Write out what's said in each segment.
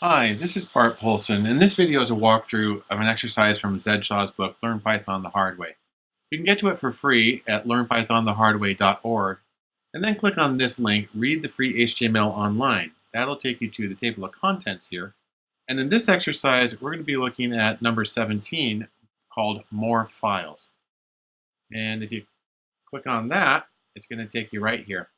Hi, this is Bart Poulson, and this video is a walkthrough of an exercise from Zed Shaw's book, Learn Python the Hard Way. You can get to it for free at learnpythonthehardway.org, and then click on this link, Read the Free HTML Online. That'll take you to the table of contents here. And in this exercise, we're going to be looking at number 17, called More Files. And if you click on that, it's going to take you right here.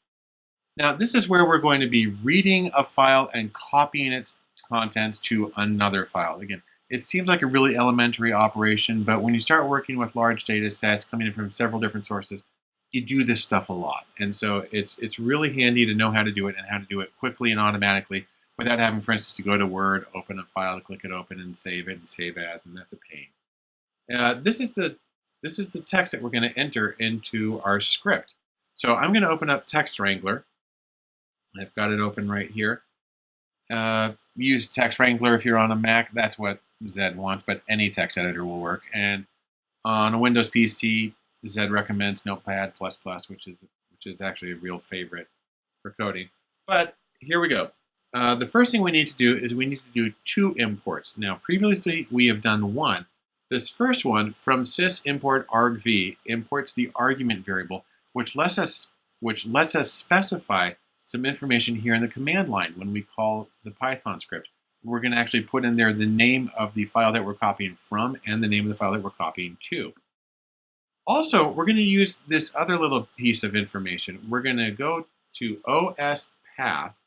Now, this is where we're going to be reading a file and copying its contents to another file. Again, it seems like a really elementary operation, but when you start working with large data sets coming in from several different sources, you do this stuff a lot. And so it's, it's really handy to know how to do it and how to do it quickly and automatically without having, for instance, to go to Word, open a file, click it open, and save it and save as, and that's a pain. Uh, this is the this is the text that we're going to enter into our script. So I'm going to open up Text Wrangler. I've got it open right here. Uh, use Text Wrangler if you're on a Mac. That's what Zed wants, but any text editor will work. And on a Windows PC, Zed recommends Notepad++, which is which is actually a real favorite for coding. But here we go. Uh, the first thing we need to do is we need to do two imports. Now, previously we have done one. This first one, from sys import argv, imports the argument variable, which lets us which lets us specify some information here in the command line when we call the Python script. We're going to actually put in there the name of the file that we're copying from and the name of the file that we're copying to. Also, we're going to use this other little piece of information. We're going to go to OS path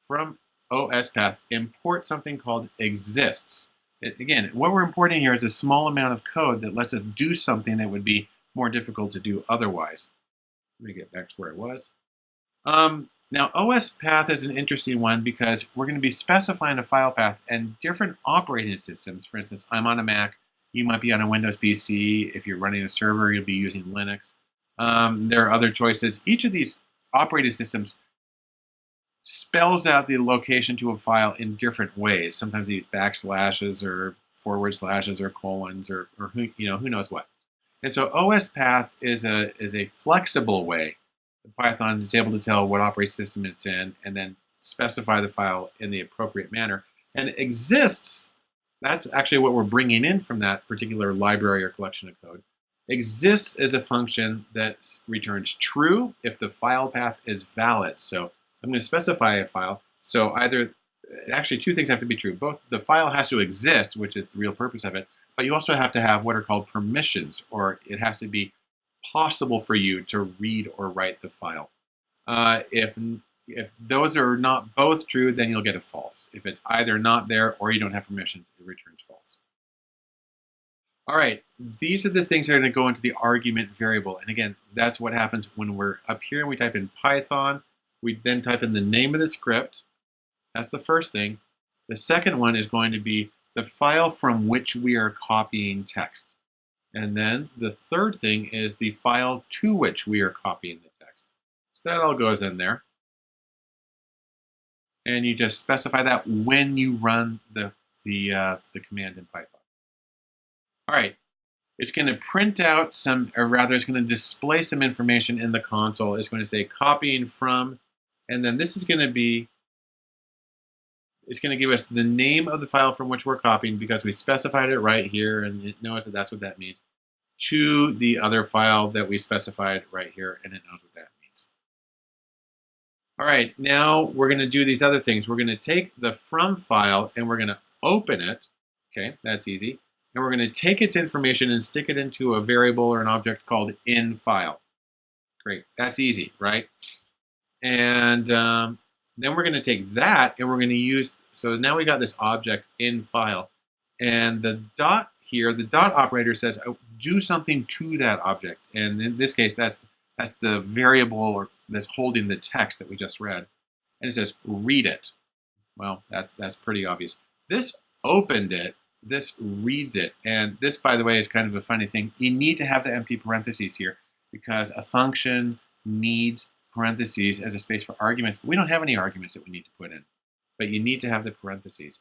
from OS path, import something called exists. It, again, what we're importing here is a small amount of code that lets us do something that would be more difficult to do otherwise. Let me get back to where I was. Um, now, OS path is an interesting one because we're going to be specifying a file path and different operating systems. For instance, I'm on a Mac. You might be on a Windows PC. If you're running a server, you'll be using Linux. Um, there are other choices. Each of these operating systems spells out the location to a file in different ways. Sometimes they use backslashes or forward slashes or colons or, or who, you know, who knows what. And so OS path is a, is a flexible way Python is able to tell what operating system it's in and then specify the file in the appropriate manner. And exists, that's actually what we're bringing in from that particular library or collection of code. Exists is a function that returns true if the file path is valid. So I'm going to specify a file. So either, actually two things have to be true. Both the file has to exist, which is the real purpose of it, but you also have to have what are called permissions, or it has to be possible for you to read or write the file. Uh, if, if those are not both true, then you'll get a false. If it's either not there or you don't have permissions, it returns false. All right, these are the things that are going to go into the argument variable. And again, that's what happens when we're up here and we type in Python. We then type in the name of the script. That's the first thing. The second one is going to be the file from which we are copying text. And then the third thing is the file to which we are copying the text. So that all goes in there. And you just specify that when you run the, the, uh, the command in Python. All right, it's going to print out some, or rather it's going to display some information in the console. It's going to say copying from, and then this is going to be it's going to give us the name of the file from which we're copying because we specified it right here and it knows that that's what that means to the other file that we specified right here and it knows what that means. All right, now we're going to do these other things. We're going to take the from file and we're going to open it. Okay, that's easy. And we're going to take its information and stick it into a variable or an object called in file. Great, that's easy, right? And um, then we're going to take that and we're going to use, so now we got this object in file. And the dot here, the dot operator says, oh, do something to that object. And in this case, that's, that's the variable or that's holding the text that we just read. And it says, read it. Well, that's, that's pretty obvious. This opened it, this reads it. And this, by the way, is kind of a funny thing. You need to have the empty parentheses here because a function needs parentheses as a space for arguments. But we don't have any arguments that we need to put in, but you need to have the parentheses.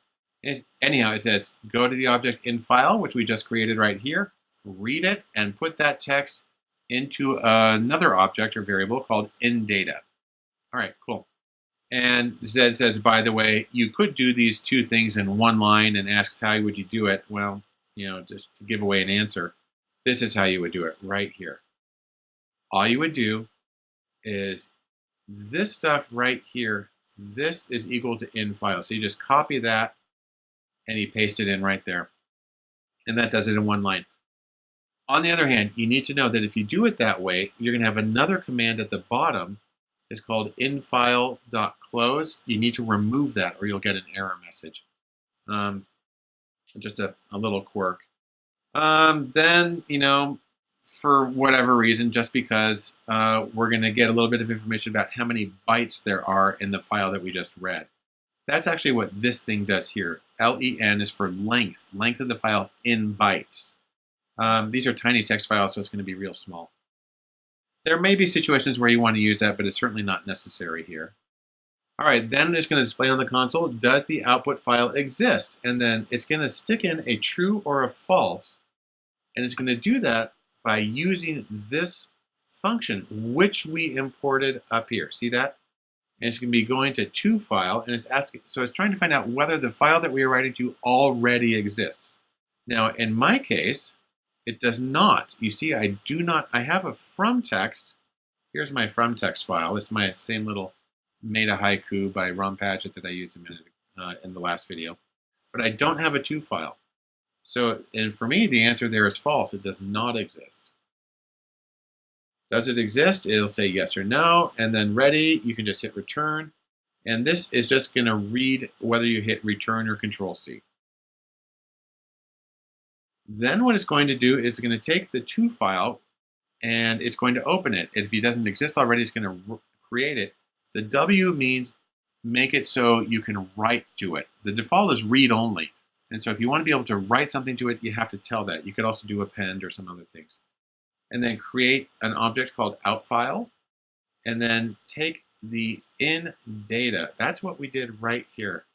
anyhow, it says go to the object in file, which we just created right here, read it, and put that text into another object or variable called in data. All right, cool. And Zed says, by the way, you could do these two things in one line and asks how would you do it. Well, you know, just to give away an answer, this is how you would do it right here. All you would do is this stuff right here, this is equal to in file. So you just copy that and you paste it in right there. And that does it in one line. On the other hand, you need to know that if you do it that way, you're going to have another command at the bottom is called infile.close. You need to remove that or you'll get an error message. Um, just a, a, little quirk. Um, then, you know, for whatever reason, just because uh, we're going to get a little bit of information about how many bytes there are in the file that we just read. That's actually what this thing does here. LEN is for length, length of the file in bytes. Um, these are tiny text files, so it's going to be real small. There may be situations where you want to use that, but it's certainly not necessary here. All right, then it's going to display on the console, does the output file exist? And then it's going to stick in a true or a false, and it's going to do that by using this function, which we imported up here. See that? And it's going to be going to to file, and it's asking, so it's trying to find out whether the file that we are writing to already exists. Now, in my case, it does not. You see, I do not, I have a from text. Here's my from text file. Is my same little meta haiku by Ron Padgett that I used a minute uh, in the last video. But I don't have a to file. So, and for me, the answer there is false. It does not exist. Does it exist? It'll say yes or no, and then ready, you can just hit return. And this is just gonna read whether you hit return or control C. Then what it's going to do is it's going to take the to file and it's going to open it. If it doesn't exist already, it's going to create it. The W means make it so you can write to it. The default is read only. And so if you want to be able to write something to it, you have to tell that. You could also do append or some other things. And then create an object called outFile. And then take the in data. That's what we did right here.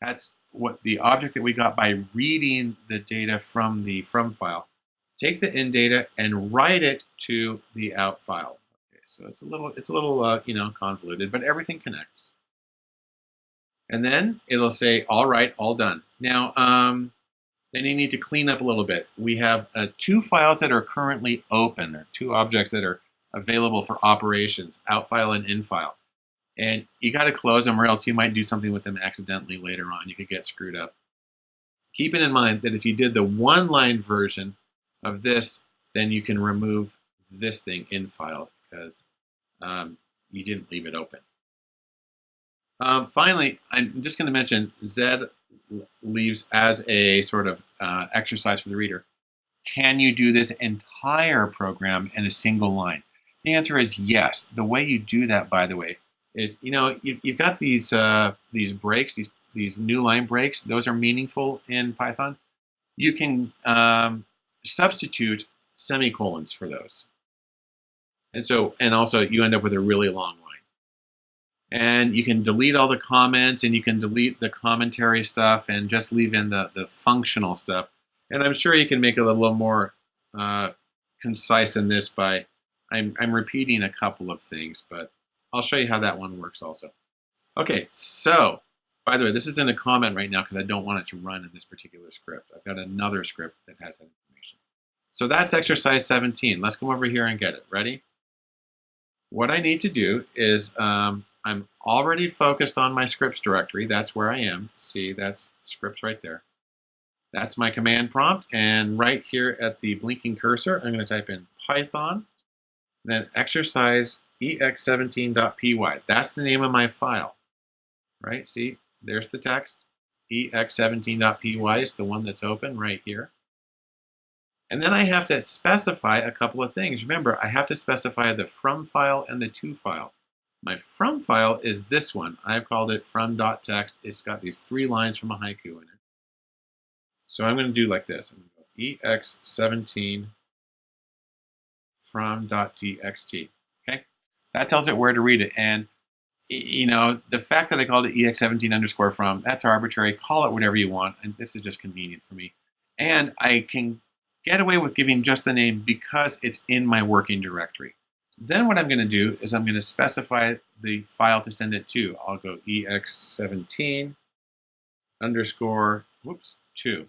That's what the object that we got by reading the data from the from file. Take the in data and write it to the out file. Okay, so it's a little it's a little uh, you know convoluted, but everything connects. And then it'll say, all right, all done. Now, um, then you need to clean up a little bit. We have uh, two files that are currently open, or two objects that are available for operations, out file and in file. And you got to close them or else you might do something with them accidentally later on. You could get screwed up. Keeping in mind that if you did the one-line version of this, then you can remove this thing in file because um, you didn't leave it open. Um, finally, I'm just going to mention Zed leaves as a sort of uh, exercise for the reader. Can you do this entire program in a single line? The answer is yes. The way you do that, by the way, is you know you, have got these uh, these breaks, these these new line breaks. Those are meaningful in Python. You can um, substitute semicolons for those, and so and also you end up with a really long line. And you can delete all the comments, and you can delete the commentary stuff, and just leave in the the functional stuff. And I'm sure you can make it a little more uh, concise in this by I'm I'm repeating a couple of things, but I'll show you how that one works also. Okay, so, by the way, this is in a comment right now because I don't want it to run in this particular script. I've got another script that has that information. So that's exercise 17. Let's come over here and get it. Ready? What I need to do is um, I'm already focused on my scripts directory. That's where I am. See, that's scripts right there. That's my command prompt. And right here at the blinking cursor, I'm going to type in Python, then exercise ex17.py. That's the name of my file, right? See, there's the text. ex17.py is the one that's open right here. And then I have to specify a couple of things. Remember, I have to specify the from file and the to file. My from file is this one. I've called it from.txt. It's got these three lines from a haiku in it. So I'm going to do like this. I'm going to go ex17 from.txt. Okay, that tells it where to read it. And you know, the fact that I called it ex17 underscore from, that's arbitrary. Call it whatever you want. And this is just convenient for me. And I can get away with giving just the name because it's in my working directory. Then what I'm going to do is I'm going to specify the file to send it to. I'll go ex17 underscore, whoops, 2,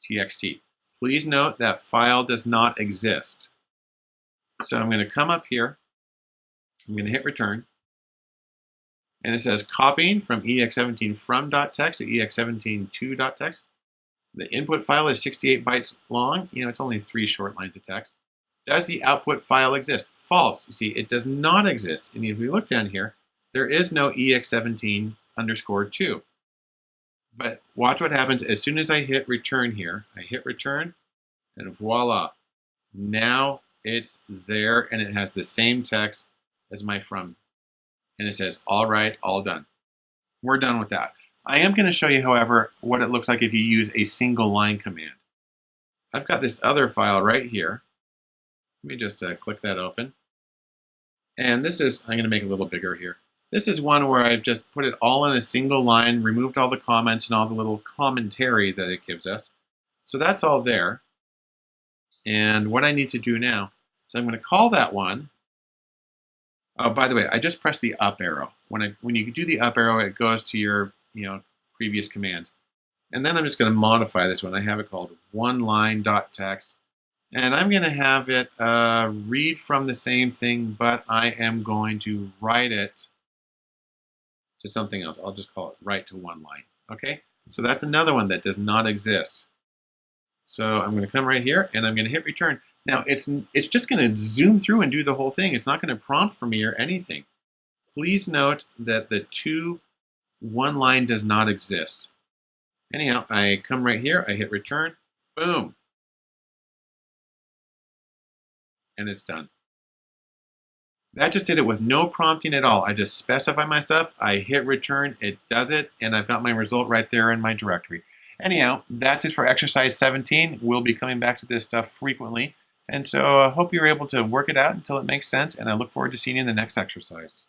txt. Please note that file does not exist. So I'm going to come up here, I'm going to hit return, and it says copying from ex17 from.txt to ex17 to.txt. The input file is 68 bytes long. You know, it's only three short lines of text. Does the output file exist? False. You see, it does not exist. And if we look down here, there is no ex17 underscore 2. But watch what happens as soon as I hit return here. I hit return, and voila. Now it's there, and it has the same text as my from. And it says, all right, all done. We're done with that. I am going to show you, however, what it looks like if you use a single line command. I've got this other file right here. Let me just uh, click that open. And this is, I'm going to make it a little bigger here. This is one where I've just put it all in a single line, removed all the comments and all the little commentary that it gives us. So that's all there. And what I need to do now is I'm going to call that one. Oh, by the way, I just pressed the up arrow. When I when you do the up arrow, it goes to your you know previous commands. And then I'm just going to modify this one. I have it called one line dot text. And I'm going to have it uh, read from the same thing, but I am going to write it to something else. I'll just call it write to one line. Okay, so that's another one that does not exist. So I'm going to come right here and I'm going to hit return. Now it's it's just going to zoom through and do the whole thing. It's not going to prompt for me or anything. Please note that the two one line does not exist. Anyhow, I come right here, I hit return, boom, and it's done. That just did it with no prompting at all. I just specify my stuff, I hit return, it does it, and I've got my result right there in my directory. Anyhow, that's it for exercise 17. We'll be coming back to this stuff frequently. And so I hope you're able to work it out until it makes sense, and I look forward to seeing you in the next exercise.